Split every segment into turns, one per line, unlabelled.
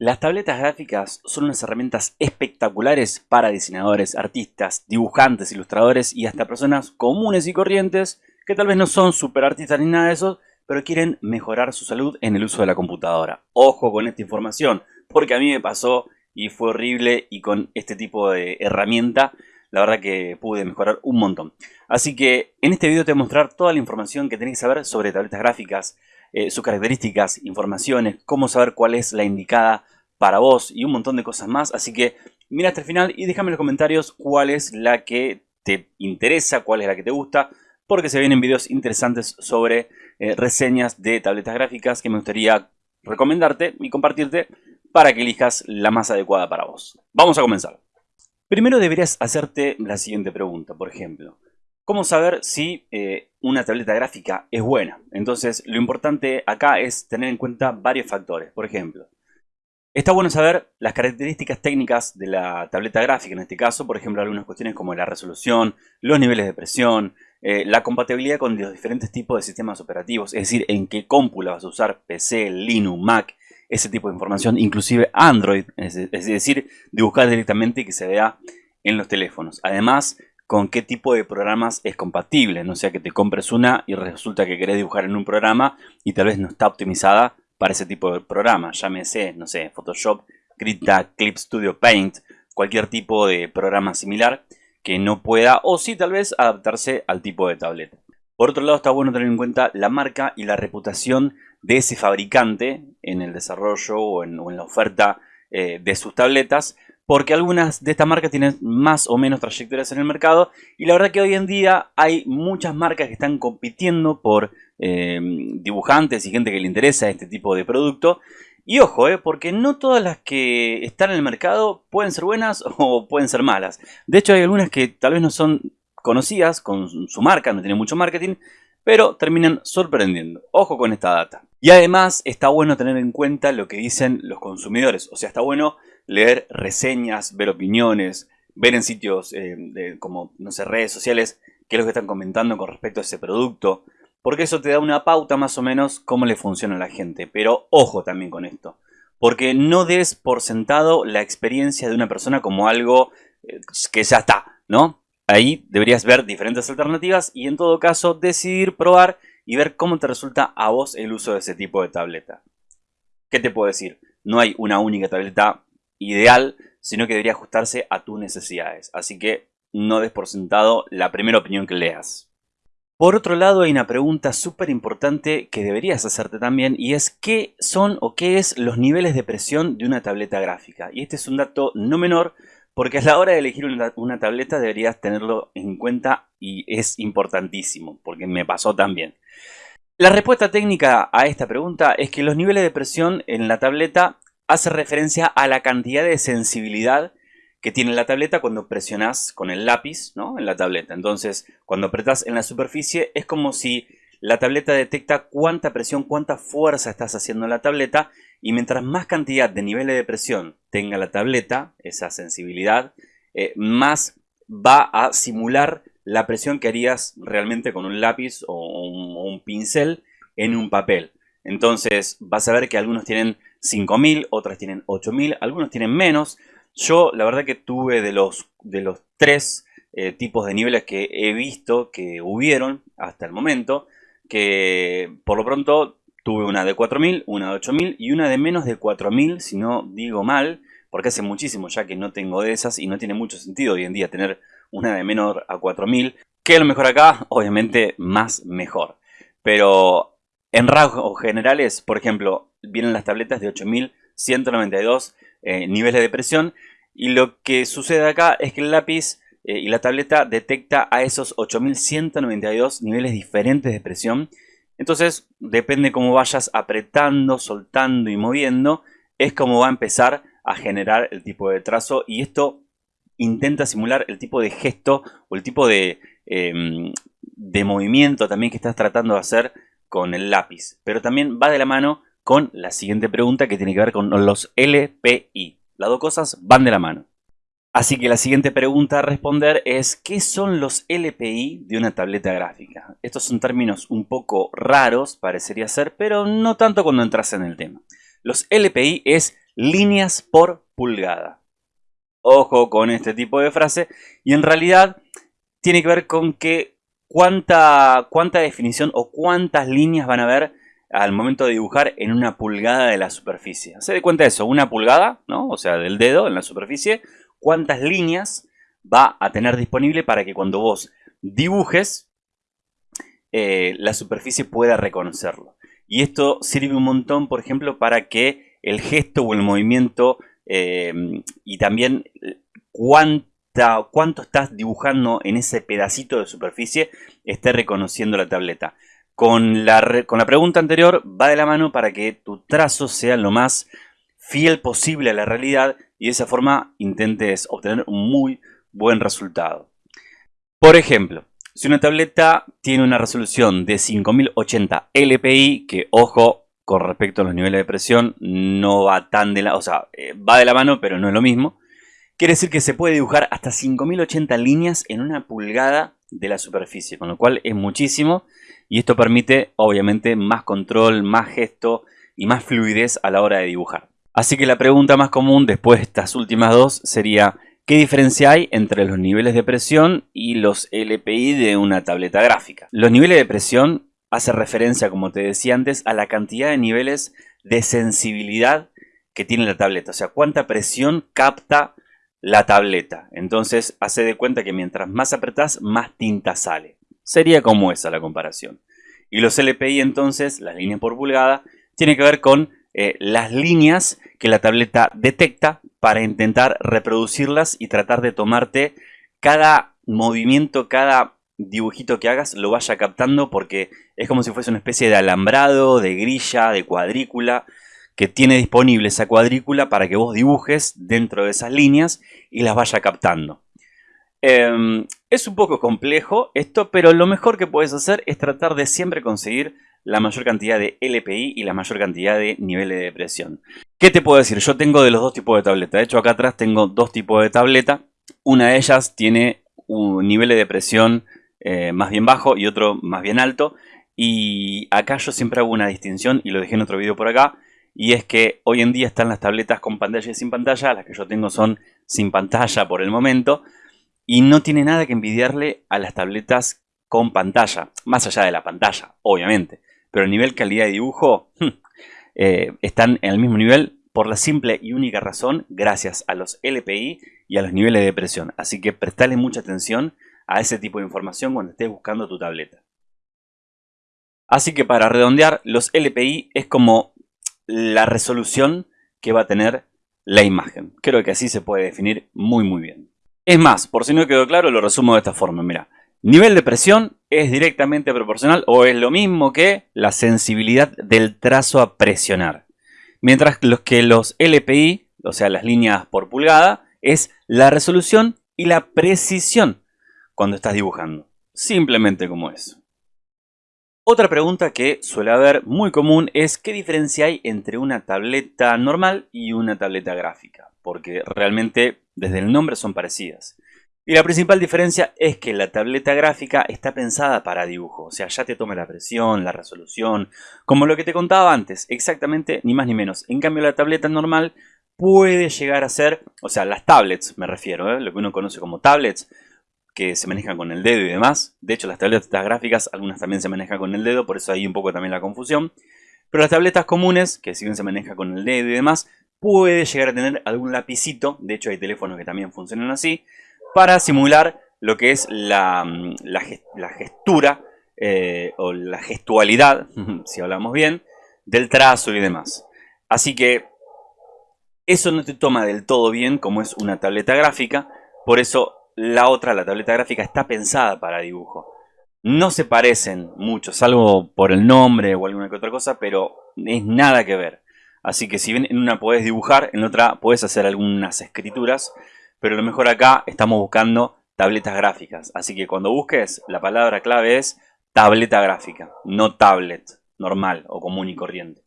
Las tabletas gráficas son unas herramientas espectaculares para diseñadores, artistas, dibujantes, ilustradores y hasta personas comunes y corrientes que tal vez no son super artistas ni nada de eso, pero quieren mejorar su salud en el uso de la computadora. Ojo con esta información, porque a mí me pasó y fue horrible y con este tipo de herramienta la verdad que pude mejorar un montón. Así que en este video te voy a mostrar toda la información que tenéis que saber sobre tabletas gráficas, eh, sus características, informaciones, cómo saber cuál es la indicada para vos y un montón de cosas más. Así que mira hasta el final y déjame en los comentarios cuál es la que te interesa, cuál es la que te gusta, porque se vienen videos interesantes sobre eh, reseñas de tabletas gráficas que me gustaría recomendarte y compartirte para que elijas la más adecuada para vos. Vamos a comenzar. Primero deberías hacerte la siguiente pregunta, por ejemplo. ¿Cómo saber si eh, una tableta gráfica es buena? Entonces, lo importante acá es tener en cuenta varios factores. Por ejemplo, está bueno saber las características técnicas de la tableta gráfica, en este caso, por ejemplo, algunas cuestiones como la resolución, los niveles de presión, eh, la compatibilidad con los diferentes tipos de sistemas operativos, es decir, en qué cómpula vas a usar PC, Linux, Mac, ese tipo de información, inclusive Android, es, decir, de buscar directamente y que se vea en los teléfonos. Además, con qué tipo de programas es compatible. No sea que te compres una y resulta que querés dibujar en un programa y tal vez no está optimizada para ese tipo de programa. Llámese, no sé, Photoshop, Krita, Clip Studio Paint, cualquier tipo de programa similar que no pueda o sí tal vez adaptarse al tipo de tableta. Por otro lado está bueno tener en cuenta la marca y la reputación de ese fabricante en el desarrollo o en, la oferta eh, de sus tabletas porque algunas de estas marcas tienen más o menos trayectorias en el mercado y la verdad que hoy en día hay muchas marcas que están compitiendo por eh, dibujantes y gente que le interesa este tipo de producto y ojo, eh, porque no todas las que están en el mercado pueden ser buenas o pueden ser malas. De hecho hay algunas que tal vez no son conocidas con su marca, no tienen mucho marketing, pero terminan sorprendiendo. Ojo con esta data. Y además está bueno tener en cuenta lo que dicen los consumidores. O sea, está bueno leer reseñas, ver opiniones, ver en sitios eh, como, no sé, redes sociales qué es lo que están comentando con respecto a ese producto. Porque eso te da una pauta más o menos cómo le funciona a la gente. Pero ojo también con esto. Porque no des por sentado la experiencia de una persona como algo eh, que ya está, ¿no? Ahí deberías ver diferentes alternativas y en todo caso decidir probar y ver cómo te resulta a vos el uso de ese tipo de tableta. ¿Qué te puedo decir? No hay una única tableta ideal, sino que debería ajustarse a tus necesidades. Así que no des por sentado la primera opinión que leas. Por otro lado, hay una pregunta súper importante que deberías hacerte también y es ¿qué son o qué es los niveles de presión de una tableta gráfica? Y este es un dato no menor porque a la hora de elegir una, una tableta deberías tenerlo en cuenta y es importantísimo, porque me pasó también. La respuesta técnica a esta pregunta es que los niveles de presión en la tableta hace referencia a la cantidad de sensibilidad que tiene la tableta cuando presionas con el lápiz ¿no? en la tableta. Entonces, cuando apretas en la superficie es como si la tableta detecta cuánta presión, cuánta fuerza estás haciendo en la tableta y mientras más cantidad de niveles de presión tenga la tableta, esa sensibilidad, eh, más va a simular la presión que harías realmente con un lápiz o un pincel en un papel. Entonces vas a ver que algunos tienen 5000, otras tienen 8000, algunos tienen menos. Yo la verdad que tuve de los, de los tres eh, tipos de niveles que he visto que hubieron hasta el momento, que por lo pronto tuve una de 4000, una de 8000 y una de menos de 4000, si no digo mal, porque hace muchísimo ya que no tengo de esas y no tiene mucho sentido hoy en día tener una de menor a 4000. ¿Qué es lo mejor acá? Obviamente más mejor. Pero en rasgos generales, por ejemplo, vienen las tabletas de 8192 eh, niveles de presión y lo que sucede acá es que el lápiz eh, y la tableta detecta a esos 8192 niveles diferentes de presión. Entonces, depende cómo vayas apretando, soltando y moviendo, es como va a empezar a generar el tipo de trazo y esto intenta simular el tipo de gesto o el tipo de, em, de movimiento también que estás tratando de hacer con el lápiz. Pero también va de la mano con la siguiente pregunta que tiene que ver con los LPI. Las dos cosas van de la mano. Así que la siguiente pregunta a responder es ¿qué son los LPI de una tableta gráfica? Estos son términos un poco raros, parecería ser, pero no tanto cuando entras en el tema. Los LPI es líneas por pulgada. Ojo con este tipo de frase y en realidad tiene que ver con que cuánta, cuánta definición o cuántas líneas van a haber al momento de dibujar en una pulgada de la superficie. Se de cuenta eso, una pulgada, ¿no? o sea, del dedo en la superficie, cuántas líneas va a tener disponible para que cuando vos dibujes, eh, la superficie pueda reconocerlo. Y esto sirve un montón, por ejemplo, para que el gesto o el movimiento eh, y también cuánto estás dibujando en ese pedacito de superficie esté reconociendo la tableta. Con la, con la pregunta anterior va de la mano para que tu trazo sea lo más fiel posible a la realidad y de esa forma intentes obtener un muy buen resultado. Por ejemplo, si una tableta tiene una resolución de 5080 LPI, que ojo, con respecto a los niveles de presión, no va tan de la... O sea, eh, va de la mano, pero no es lo mismo. Quiere decir que se puede dibujar hasta 5080 líneas en una pulgada de la superficie, con lo cual es muchísimo. Y esto permite, obviamente, más control, más gesto y más fluidez a la hora de dibujar. Así que la pregunta más común después de estas últimas dos sería ¿Qué diferencia hay entre los niveles de presión y los LPI de una tableta gráfica? Los niveles de presión hace referencia, como te decía antes, a la cantidad de niveles de sensibilidad que tiene la tableta. O sea, cuánta presión capta la tableta. Entonces, hace de cuenta que mientras más apretás, más tinta sale. Sería como esa la comparación. Y los LPI, entonces, las líneas por pulgada, tiene que ver con eh, las líneas que la tableta detecta para intentar reproducirlas y tratar de tomarte cada movimiento, cada dibujito que hagas lo vaya captando porque es como si fuese una especie de alambrado, de grilla, de cuadrícula que tiene disponible esa cuadrícula para que vos dibujes dentro de esas líneas y las vaya captando. Em, es un poco complejo esto, pero lo mejor que puedes hacer es tratar de siempre conseguir la mayor cantidad de LPI y la mayor cantidad de niveles de presión. ¿Qué te puedo decir? Yo tengo de los dos tipos de tableta. De hecho, acá atrás tengo dos tipos de tableta. Una de ellas tiene un nivel de presión eh, más bien bajo y otro más bien alto. Y acá yo siempre hago una distinción y lo dejé en otro video por acá. Y es que hoy en día están las tabletas con pantalla y sin pantalla. Las que yo tengo son sin pantalla por el momento. Y no tiene nada que envidiarle a las tabletas con pantalla. Más allá de la pantalla, obviamente pero el nivel calidad de dibujo eh, están en el mismo nivel por la simple y única razón gracias a los LPI y a los niveles de presión. Así que prestale mucha atención a ese tipo de información cuando estés buscando tu tableta. Así que para redondear, los LPI es como la resolución que va a tener la imagen. Creo que así se puede definir muy muy bien. Es más, por si no quedó claro, lo resumo de esta forma. Mira, Nivel de presión es directamente proporcional o es lo mismo que la sensibilidad del trazo a presionar. Mientras que los LPI, o sea las líneas por pulgada, es la resolución y la precisión cuando estás dibujando. Simplemente como eso. Otra pregunta que suele haber muy común es qué diferencia hay entre una tableta normal y una tableta gráfica. Porque realmente desde el nombre son parecidas. Y la principal diferencia es que la tableta gráfica está pensada para dibujo, o sea, ya te toma la presión, la resolución, como lo que te contaba antes, exactamente ni más ni menos. En cambio la tableta normal puede llegar a ser, o sea, las tablets me refiero, ¿eh? lo que uno conoce como tablets, que se manejan con el dedo y demás. De hecho, las tabletas gráficas, algunas también se manejan con el dedo, por eso hay un poco también la confusión. Pero las tabletas comunes, que si bien se maneja con el dedo y demás, puede llegar a tener algún lapicito, de hecho hay teléfonos que también funcionan así, para simular lo que es la, mm, la, gestura eh, o la gestualidad, si hablamos bien, del trazo y demás. Así que eso no te toma del todo bien como es una tableta gráfica, por eso la otra, la tableta gráfica, está pensada para dibujo. No se parecen mucho, salvo por el nombre o alguna que otra cosa, pero es nada que ver. Así que si bien en una puedes dibujar, en otra puedes hacer algunas escrituras pero lo mejor acá estamos buscando tabletas gráficas. Así que cuando busques, la palabra clave es tableta gráfica, no tablet normal o común y corriente.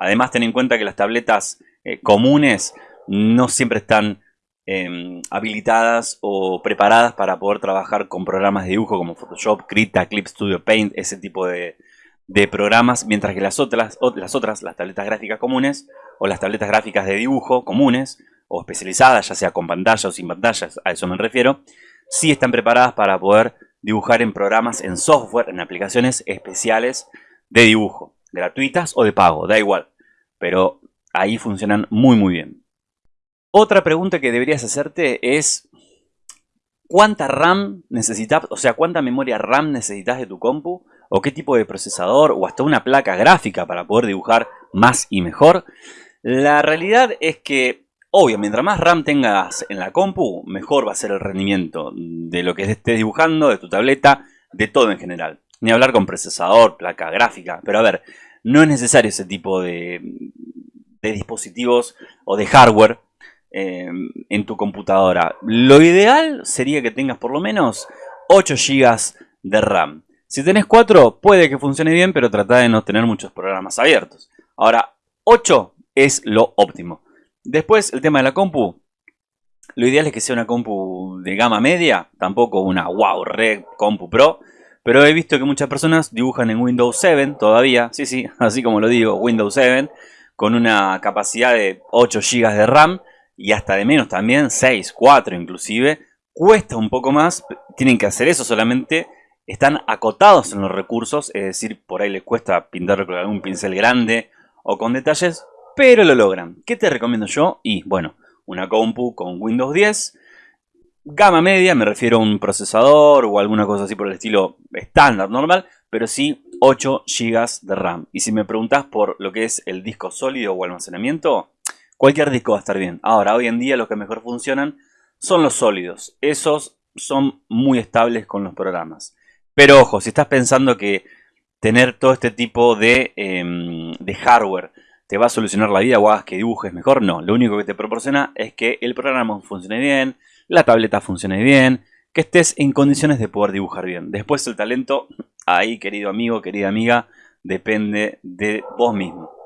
Además, ten en cuenta que las tabletas eh, comunes no siempre están em, habilitadas o preparadas para poder trabajar con programas de dibujo como Photoshop, Krita, Clip Studio Paint, ese tipo de, programas, mientras que las otras, las otras, las tabletas gráficas comunes, o las tabletas gráficas de dibujo comunes o especializadas, ya sea con pantalla o sin pantallas, a eso me refiero, sí están preparadas para poder dibujar en programas, en software, en aplicaciones especiales de dibujo, gratuitas o de pago, da igual, pero ahí funcionan muy muy bien. Otra pregunta que deberías hacerte es ¿cuánta RAM necesitas, o sea, cuánta memoria RAM necesitas de tu compu? ¿O qué tipo de procesador? ¿O hasta una placa gráfica para poder dibujar más y mejor? La realidad es que, obvio, mientras más RAM tengas en la compu, mejor va a ser el rendimiento de lo que estés dibujando, de tu tableta, de todo en general. Ni hablar con procesador, placa gráfica. Pero a ver, no es necesario ese tipo de, de dispositivos o de hardware eh, en tu computadora. Lo ideal sería que tengas por lo menos 8 GB de RAM. Si tenés 4 puede que funcione bien, pero trata de no tener muchos programas abiertos. Ahora, 8 es lo óptimo. Después, el tema de la compu. Lo ideal es que sea una compu de gama media, tampoco una wow, red compu pro. Pero he visto que muchas personas dibujan en Windows 7 todavía, sí, sí, así como lo digo, Windows 7, con una capacidad de 8 GB de RAM y hasta de menos también, 6, 4 inclusive, cuesta un poco más, tienen que hacer eso solamente, están acotados en los recursos, es decir, por ahí les cuesta pintar con algún pincel grande o con detalles, pero lo logran. ¿Qué te recomiendo yo? Y bueno, una compu con Windows 10, gama media, me refiero a un procesador o alguna cosa así por el estilo estándar, normal, pero sí 8 GB de RAM. Y si me preguntas por lo que es el disco sólido o almacenamiento, Cualquier disco va a estar bien. Ahora, hoy en día los que mejor funcionan son los sólidos. Esos son muy estables con los programas. Pero ojo, si estás pensando que tener todo este tipo de, em, de hardware te va a solucionar la vida o hagas que dibujes mejor, no. Lo único que te proporciona es que el programa funcione bien, la tableta funcione bien, que estés en condiciones de poder dibujar bien. Después el talento, ahí querido amigo, querida amiga, depende de vos mismo.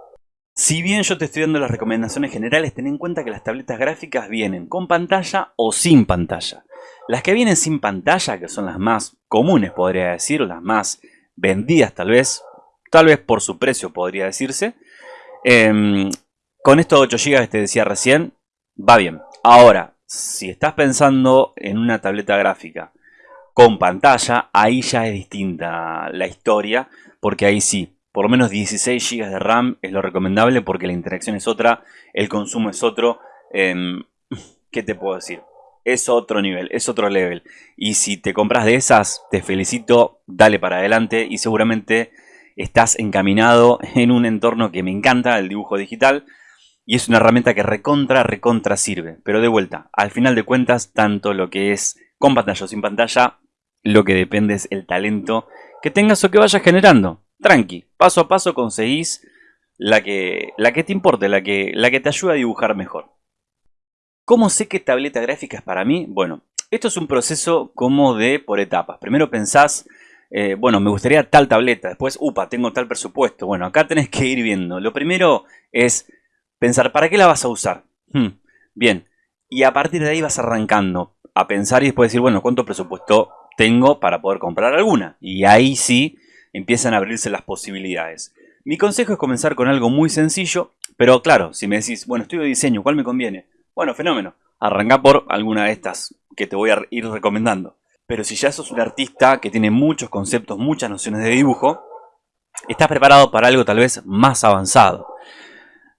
Si bien yo te estoy dando las recomendaciones generales, ten en cuenta que las tabletas gráficas vienen con pantalla o sin pantalla. Las que vienen sin pantalla, que son las más comunes podría decir, las más vendidas tal vez, tal vez por su precio podría decirse, em, con estos 8 GB que te decía recién, va bien. Ahora, si estás pensando en una tableta gráfica con pantalla, ahí ya es distinta la historia, porque ahí sí, por lo menos 16 GB de RAM es lo recomendable porque la interacción es otra, el consumo es otro. Em, ¿Qué te puedo decir? Es otro nivel, es otro level. Y si te compras de esas, te felicito, dale para adelante y seguramente estás encaminado en un entorno que me encanta, el dibujo digital. Y es una herramienta que recontra, recontra sirve. Pero de vuelta, al final de cuentas, tanto lo que es con pantalla o sin pantalla, lo que depende es el talento que tengas o que vayas generando tranqui, paso a paso conseguís la que, la que te importe, la que, la que te ayuda a dibujar mejor. ¿Cómo sé qué tableta gráfica es para mí? Bueno, esto es un proceso como de por etapas. Primero pensás, eh, bueno, me gustaría tal tableta. Después, upa, tengo tal presupuesto. Bueno, acá tenés que ir viendo. Lo primero es pensar, ¿para qué la vas a usar? Hmm, bien, y a partir de ahí vas arrancando a pensar y después decir, bueno, ¿cuánto presupuesto tengo para poder comprar alguna? Y ahí sí empiezan a abrirse las posibilidades. Mi consejo es comenzar con algo muy sencillo, pero claro, si me decís, bueno, estudio diseño, ¿cuál me conviene? Bueno, fenómeno, arranca por alguna de estas que te voy a ir recomendando. Pero si ya sos un artista que tiene muchos conceptos, muchas nociones de dibujo, estás preparado para algo tal vez más avanzado.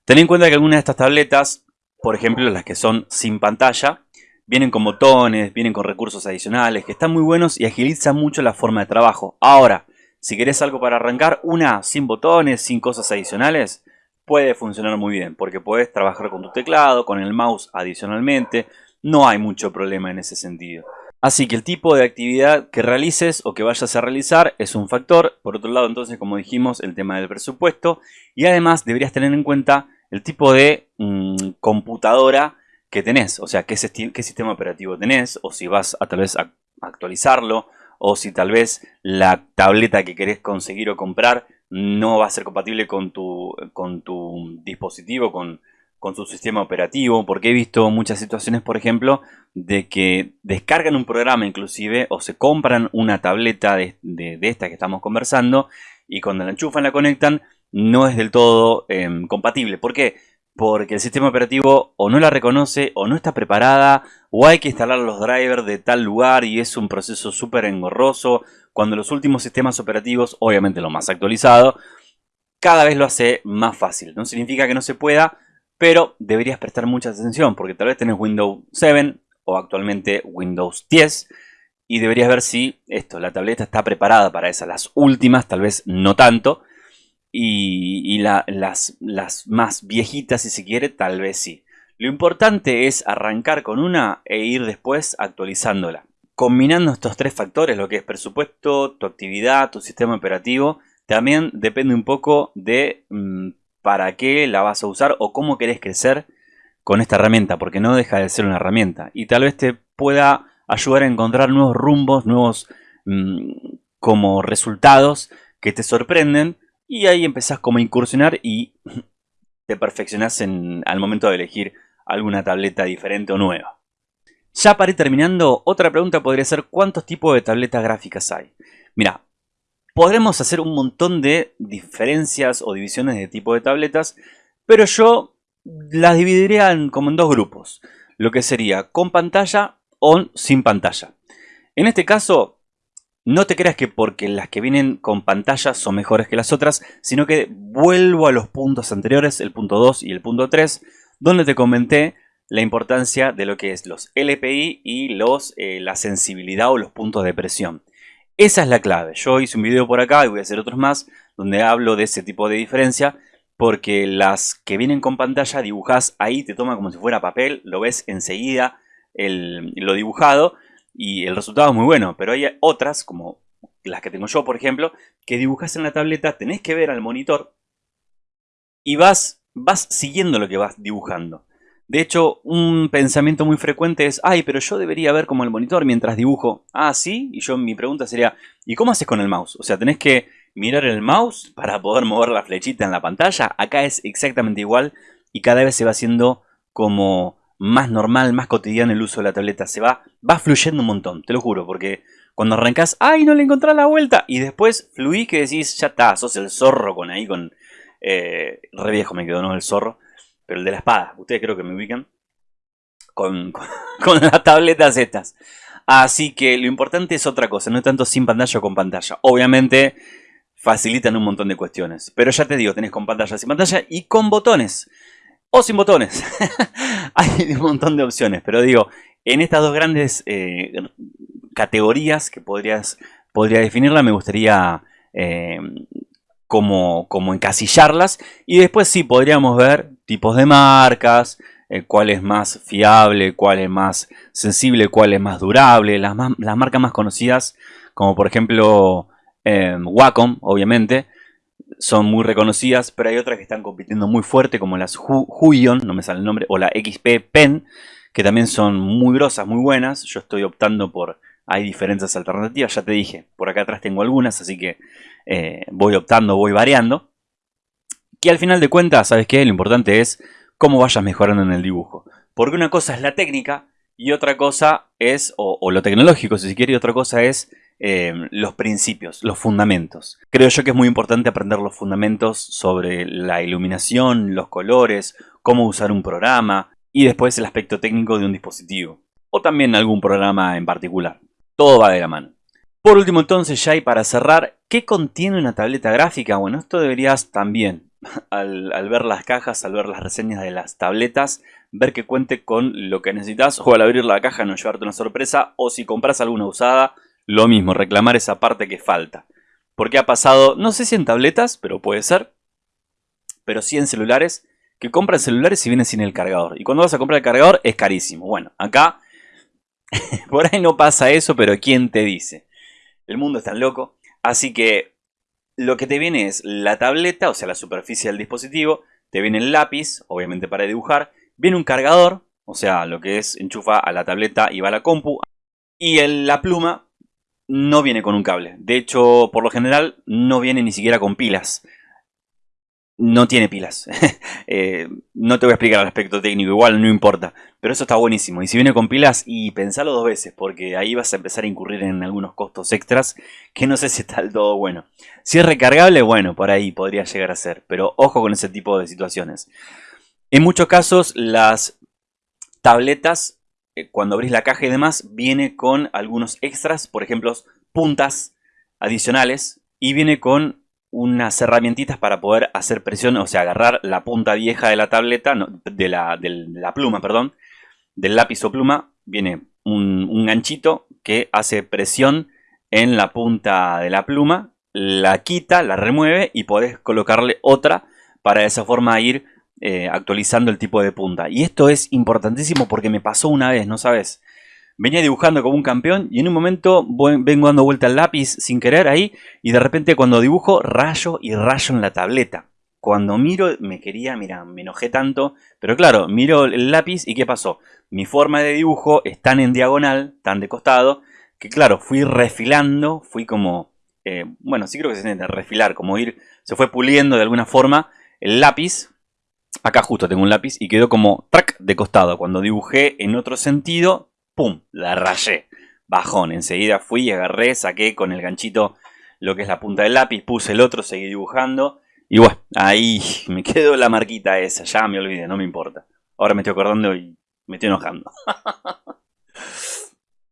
Ten en cuenta que algunas de estas tabletas, por ejemplo las que son sin pantalla, vienen con botones, vienen con recursos adicionales que están muy buenos y agilizan mucho la forma de trabajo. Ahora, si querés algo para arrancar, una sin botones, sin cosas adicionales, puede funcionar muy bien. Porque puedes trabajar con tu teclado, con el mouse adicionalmente. No hay mucho problema en ese sentido. Así que el tipo de actividad que realices o que vayas a realizar es un factor. Por otro lado, entonces, como dijimos, el tema del presupuesto. Y además deberías tener en cuenta el tipo de mm, computadora que tenés. O sea, qué, qué, sistema operativo tenés. O si vas a tal vez a actualizarlo o si tal vez la tableta que querés conseguir o comprar no va a ser compatible con tu, con tu dispositivo, con, con su sistema operativo, porque he visto muchas situaciones, por ejemplo, de que descargan un programa inclusive o se compran una tableta de, esta que estamos conversando y cuando la enchufan, la conectan, no es del todo em, compatible. ¿Por qué? Porque el sistema operativo o no la reconoce o no está preparada o hay que instalar los drivers de tal lugar y es un proceso súper engorroso cuando los últimos sistemas operativos, obviamente lo más actualizado, cada vez lo hace más fácil. No significa que no se pueda, pero deberías prestar mucha atención porque tal vez tenés Windows 7 o actualmente Windows 10 y deberías ver si esto, la tableta está preparada para esas, las últimas, tal vez no tanto, y, las, más viejitas, si se quiere, tal vez sí. Lo importante es arrancar con una e ir después actualizándola. Combinando estos tres factores, lo que es presupuesto, tu actividad, tu sistema operativo, también depende un poco de mm, para qué la vas a usar o cómo querés crecer con esta herramienta, porque no deja de ser una herramienta. Y tal vez te pueda ayudar a encontrar nuevos rumbos, nuevos mm, como resultados que te sorprenden y ahí empezás como a incursionar y te perfeccionás en, al momento de elegir alguna tableta diferente o nueva. Ya para ir terminando, otra pregunta podría ser ¿cuántos tipos de tabletas gráficas hay? Mira, podremos hacer un montón de diferencias o divisiones de tipo de tabletas, pero yo las dividiría como en dos grupos, lo que sería con pantalla o sin pantalla. En este caso, no te creas que porque las que vienen con pantalla son mejores que las otras, sino que vuelvo a los puntos anteriores, el punto 2 y el punto 3, donde te comenté la importancia de lo que es los LPI y los, eh, la sensibilidad o los puntos de presión. Esa es la clave. Yo hice un video por acá y voy a hacer otros más donde hablo de ese tipo de diferencia porque las que vienen con pantalla dibujas ahí, te toma como si fuera papel, lo ves enseguida lo dibujado y el resultado es muy bueno, pero hay otras, como las que tengo yo, por ejemplo, que dibujas en la tableta, tenés que ver al monitor y vas, vas siguiendo lo que vas dibujando. De hecho, un pensamiento muy frecuente es, ay, pero yo debería ver como el monitor mientras dibujo. Ah, sí, y yo mi pregunta sería, ¿y cómo haces con el mouse? O sea, tenés que mirar el mouse para poder mover la flechita en la pantalla. Acá es exactamente igual y cada vez se va haciendo como más normal, más cotidiano el uso de la tableta. Se va, va fluyendo un montón, te lo juro, porque cuando arrancas, ¡ay, no le encontrás la vuelta! Y después fluís que decís, ya está, sos el zorro con ahí, con... Eh, re viejo me quedó, ¿no? El zorro. Pero el de la espada, ustedes creo que me ubican. Con, con, las tabletas estas. Así que lo importante es otra cosa, no tanto sin pantalla o con pantalla. Obviamente facilitan un montón de cuestiones. Pero ya te digo, tenés con pantalla, sin pantalla y con botones o sin botones. Hay un montón de opciones, pero digo, en estas dos grandes eh, categorías que podrías, podría definirla, me gustaría eh, como, como, encasillarlas. Y después sí, podríamos ver tipos de marcas, eh, cuál es más fiable, cuál es más sensible, cuál es más durable. Las, las marcas más conocidas, como por ejemplo Wacom, obviamente, son muy reconocidas, pero hay otras que están compitiendo muy fuerte, como las Huion, no me sale el nombre, o la XP Pen, que también son muy grosas, muy buenas. Yo estoy optando por... Hay diferentes alternativas, ya te dije, por acá atrás tengo algunas, así que eh, voy optando, voy variando. Que al final de cuentas, ¿sabes qué? Lo importante es cómo vayas mejorando en el dibujo. Porque una cosa es la técnica y otra cosa es, o, o lo tecnológico si se quiere, y otra cosa es eh, los principios, los fundamentos. Creo yo que es muy importante aprender los fundamentos sobre la iluminación, los colores, cómo usar un programa y después el aspecto técnico de un dispositivo. O también algún programa en particular. Todo va de la mano. Por último entonces ya y para cerrar, ¿qué contiene una tableta gráfica? Bueno, esto deberías también, al, al, ver las cajas, al ver las reseñas de las tabletas, ver que cuente con lo que necesitas o al abrir la caja no llevarte una sorpresa o si compras alguna usada, lo mismo, reclamar esa parte que falta. Porque ha pasado, no sé si en tabletas, pero puede ser, pero sí en celulares, que compran celulares y vienen sin el cargador. Y cuando vas a comprar el cargador es carísimo. Bueno, acá por ahí no pasa eso, pero ¿quién te dice? El mundo es tan loco. Así que lo que te viene es la tableta, o sea, la superficie del dispositivo. Te viene el lápiz, obviamente para dibujar. Viene un cargador, o sea, lo que es enchufa a la tableta y va a la compu. Y la pluma no viene con un cable. De hecho, por lo general, no viene ni siquiera con pilas. No tiene pilas. Eh, no te voy a explicar el aspecto técnico, igual no importa. Pero eso está buenísimo. Y si viene con pilas, y pensalo dos veces, porque ahí vas a empezar a incurrir en algunos costos extras que no sé si está del todo bueno. Si es recargable, bueno, por ahí podría llegar a ser. Pero ojo con ese tipo de situaciones. En muchos casos las tabletas, cuando abrís la caja y demás, viene con algunos extras, por ejemplo, puntas adicionales y viene con unas herramientitas para poder hacer presión, o sea, agarrar la punta vieja de la tableta, de, la, de, la, pluma, perdón, del lápiz o pluma, viene un, ganchito que hace presión en la punta de la pluma, la quita, la remueve y podés colocarle otra para de esa forma ir eh, actualizando el tipo de punta. Y esto es importantísimo porque me pasó una vez, ¿no sabes? Venía dibujando como un campeón y en un momento vengo dando vuelta al lápiz sin querer ahí y de repente cuando dibujo rayo y rayo en la tableta. Cuando miro me quería, mira, me enojé tanto, pero claro, miro el lápiz y ¿qué pasó? Mi forma de dibujo es tan en diagonal, tan de costado, que claro, fui refilando, fui como, eh, bueno, sí creo que se entiende, refilar, como ir, se fue puliendo de alguna forma el lápiz, acá justo tengo un lápiz y quedó como track de costado. Cuando dibujé en otro sentido, ¡pum! La rayé. Bajón. Enseguida fui y agarré, saqué con el ganchito lo que es la punta del lápiz, puse el otro, seguí dibujando. Y bueno, ahí me quedó la marquita esa. Ya me olvidé, no me importa. Ahora me estoy acordando y me estoy enojando.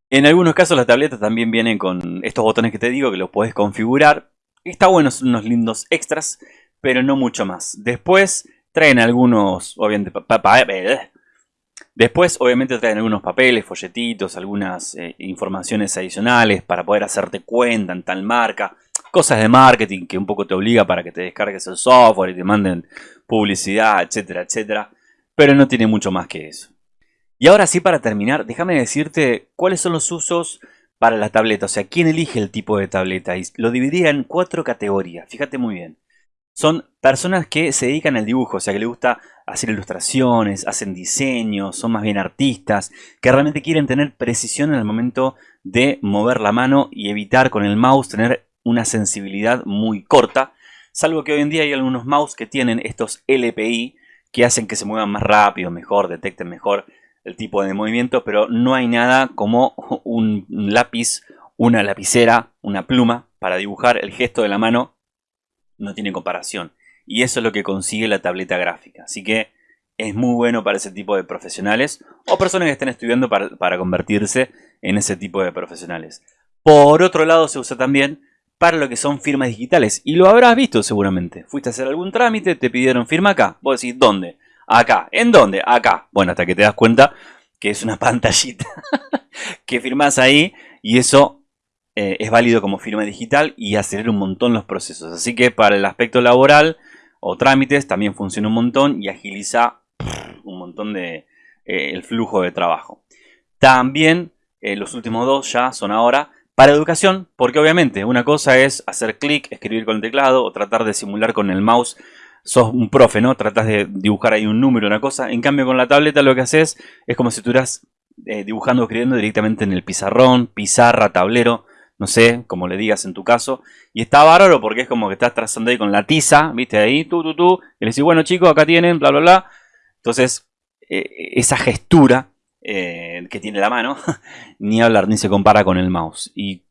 en algunos casos las tabletas también vienen con estos botones que te digo que los puedes configurar. Está bueno, son unos lindos extras, pero no mucho más. Después traen algunos, obviamente, eh, Después, obviamente, traen algunos papeles, folletitos, algunas eh, informaciones adicionales para poder hacerte cuenta en tal marca. Cosas de marketing que un poco te obliga para que te descargues el software y te manden publicidad, etcétera, etcétera. Pero no tiene mucho más que eso. Y ahora sí, para terminar, déjame decirte cuáles son los usos para la tableta. O sea, quién elige el tipo de tableta. Y lo dividiría en cuatro categorías. Fíjate muy bien son personas que se dedican al dibujo, o sea, que les gusta hacer ilustraciones, hacen diseños, son más bien artistas, que realmente quieren tener precisión en el momento de mover la mano y evitar con el mouse tener una sensibilidad muy corta, salvo que hoy en día hay algunos mouse que tienen estos LPI que hacen que se muevan más rápido, mejor, detecten mejor el tipo de movimiento, pero no hay nada como un lápiz, una lapicera, una pluma para dibujar el gesto de la mano no tiene comparación. Y eso es lo que consigue la tableta gráfica. Así que es muy bueno para ese tipo de profesionales o personas que estén estudiando para, convertirse en ese tipo de profesionales. Por otro lado se usa también para lo que son firmas digitales. Y lo habrás visto seguramente. Fuiste a hacer algún trámite, te pidieron firma acá. Vos decís, ¿dónde? Acá. ¿En dónde? Acá. Bueno, hasta que te das cuenta que es una pantallita que firmas ahí y eso eh, es válido como firma digital y acelera un montón los procesos. Así que para el aspecto laboral o trámites también funciona un montón y agiliza un montón de eh, el flujo de trabajo. También eh, los últimos dos ya son ahora para educación, porque obviamente una cosa es hacer clic, escribir con el teclado o tratar de simular con el mouse. Sos un profe, ¿no? Tratas de dibujar ahí un número, una cosa. En cambio con la tableta lo que haces es como si estuvieras dibujando o escribiendo directamente en el pizarrón, pizarra, tablero no sé, como le digas en tu caso. Y está bárbaro porque es como que estás trazando ahí con la tiza, viste, ahí, tú, tú, tú. Y le decís, bueno chicos, acá tienen, bla, bla, bla. Entonces, eh, esa gestura eh, que tiene la mano, ni hablar, ni se compara con el mouse. Y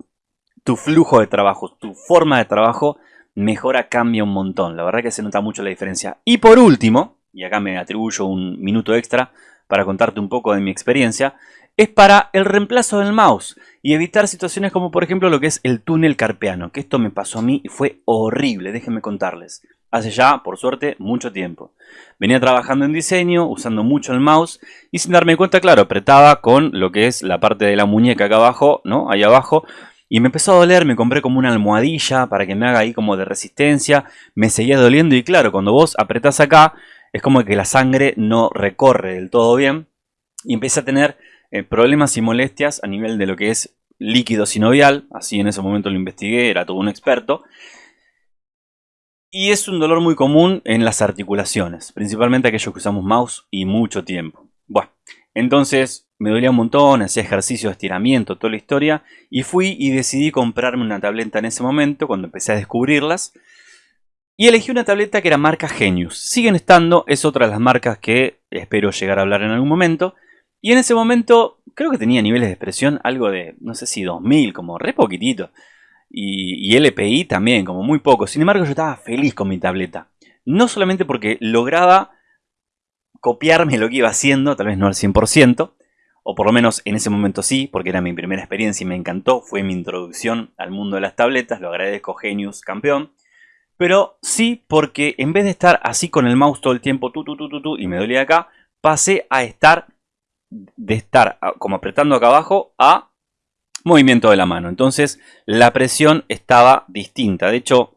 tu flujo de trabajo, tu forma de trabajo, mejora, cambia un montón. La verdad que se nota mucho la diferencia. Y por último, y acá me atribuyo un minuto extra para contarte un poco de mi experiencia, es para el reemplazo del mouse y evitar situaciones como por ejemplo lo que es el túnel carpeano, que esto me pasó a mí y fue horrible, déjenme contarles. Hace ya, por suerte, mucho tiempo. Venía trabajando en diseño, usando mucho el mouse y sin darme cuenta, claro, apretaba con lo que es la parte de la muñeca acá abajo, ¿no? Ahí abajo. Y me empezó a doler, me compré como una almohadilla para que me haga ahí como de resistencia. Me seguía doliendo y claro, cuando vos apretás acá, es como que la sangre no recorre del todo bien. Y empecé a tener eh, problemas y molestias a nivel de lo que es líquido sinovial, así en ese momento lo investigué, era todo un experto. Y es un dolor muy común en las articulaciones, principalmente aquellos que usamos mouse y mucho tiempo. Bueno, entonces me dolía un montón, hacía ejercicio de estiramiento, toda la historia, y fui y decidí comprarme una tableta en ese momento, cuando empecé a descubrirlas. Y elegí una tableta que era marca Genius. Siguen estando, es otra de las marcas que espero llegar a hablar en algún momento. Y en ese momento creo que tenía niveles de expresión algo de, no sé si 2000, como re poquitito. Y, LPI también, como muy poco. Sin embargo, yo estaba feliz con mi tableta. No solamente porque lograba copiarme lo que iba haciendo, tal vez no al 100%, o por lo menos en ese momento sí, porque era mi primera experiencia y me encantó, fue mi introducción al mundo de las tabletas, lo agradezco Genius campeón, pero sí porque en vez de estar así con el mouse todo el tiempo, tu, tu, tu, tu, tu y me dolía acá, pasé a estar, de estar como apretando acá abajo a movimiento de la mano. Entonces la presión estaba distinta. De hecho,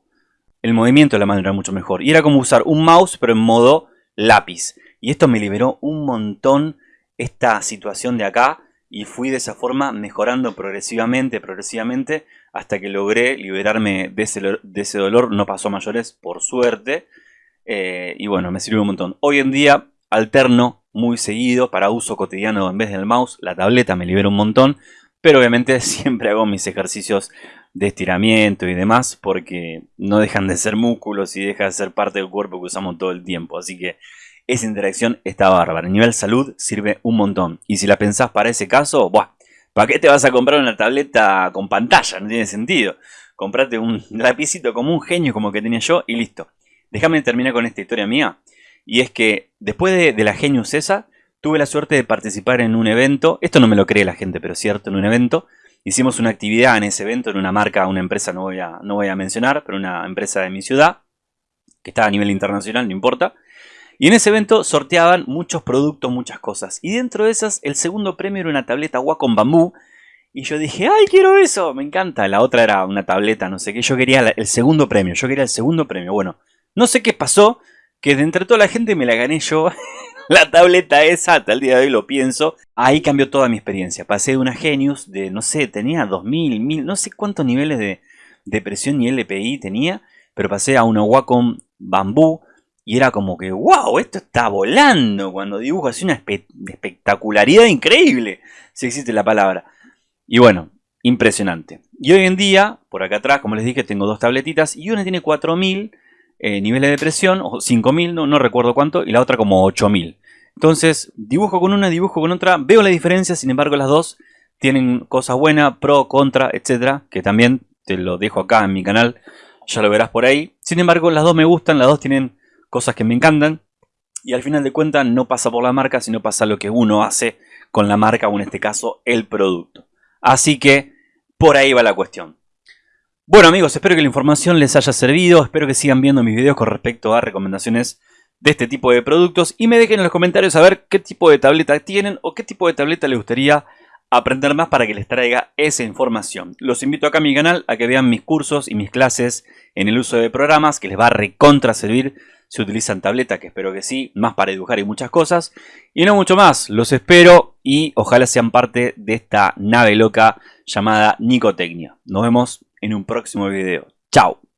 el movimiento de la mano era mucho mejor. Y era como usar un mouse, pero en modo lápiz. Y esto me liberó un montón esta situación de acá. Y fui de esa forma mejorando progresivamente, progresivamente, hasta que logré liberarme de ese, de ese dolor. No pasó a mayores, por suerte. Eh, y bueno, me sirvió un montón. Hoy en día alterno muy seguido para uso cotidiano en vez del mouse. La tableta me libera un montón. Pero obviamente siempre hago mis ejercicios de estiramiento y demás porque no dejan de ser músculos y deja de ser parte del cuerpo que usamos todo el tiempo. Así que esa interacción está bárbara. A nivel salud sirve un montón. Y si la pensás para ese caso, ¡buah! ¿Para qué te vas a comprar una tableta con pantalla? No tiene sentido. Comprate un lapicito como un genio como que tenía yo y listo. Déjame terminar con esta historia mía. Y es que después de, de la Genius esa, Tuve la suerte de participar en un evento, esto no me lo cree la gente, pero es cierto, en un evento. Hicimos una actividad en ese evento, en una marca, una empresa, no voy a, no voy a mencionar, pero una empresa de mi ciudad, que está a nivel internacional, no importa. Y en ese evento sorteaban muchos productos, muchas cosas. Y dentro de esas, el segundo premio era una tableta Wacom Bambú. Y yo dije, ¡ay, quiero eso! Me encanta. La otra era una tableta, no sé qué. Yo quería el segundo premio. Yo quería el segundo premio. Bueno, no sé qué pasó, que de entre toda la gente me la gané yo. la tableta esa, hasta el día de hoy lo pienso. Ahí cambió toda mi experiencia. Pasé de una Genius de, no sé, tenía 2000, 1000, no sé cuántos niveles de, presión y LPI tenía, pero pasé a una Wacom Bambú y era como que, wow, esto está volando cuando dibujo así una espectacularidad increíble, si existe la palabra. Y bueno, impresionante. Y hoy en día, por acá atrás, como les dije, tengo dos tabletitas y una tiene 4000 eh, niveles de presión, o 5000, no, no recuerdo cuánto, y la otra como 8000. Entonces, dibujo con una, dibujo con otra, veo la diferencia, sin embargo las dos tienen cosas buenas, pro, contra, etcétera, que también te lo dejo acá en mi canal, ya lo verás por ahí. Sin embargo, las dos me gustan, las dos tienen cosas que me encantan, y al final de cuentas no pasa por la marca, sino pasa lo que uno hace con la marca, o en este caso, el producto. Así que, por ahí va la cuestión. Bueno amigos, espero que la información les haya servido, espero que sigan viendo mis videos con respecto a recomendaciones de este tipo de productos y me dejen en los comentarios saber qué tipo de tableta tienen o qué tipo de tableta les gustaría aprender más para que les traiga esa información. Los invito acá a mi canal a que vean mis cursos y mis clases en el uso de programas que les va a recontra servir si utilizan tableta, que espero que sí, más para dibujar y muchas cosas. Y no mucho más, los espero y ojalá sean parte de esta nave loca llamada Nicotecnia. Nos vemos en un próximo video. ¡Chao!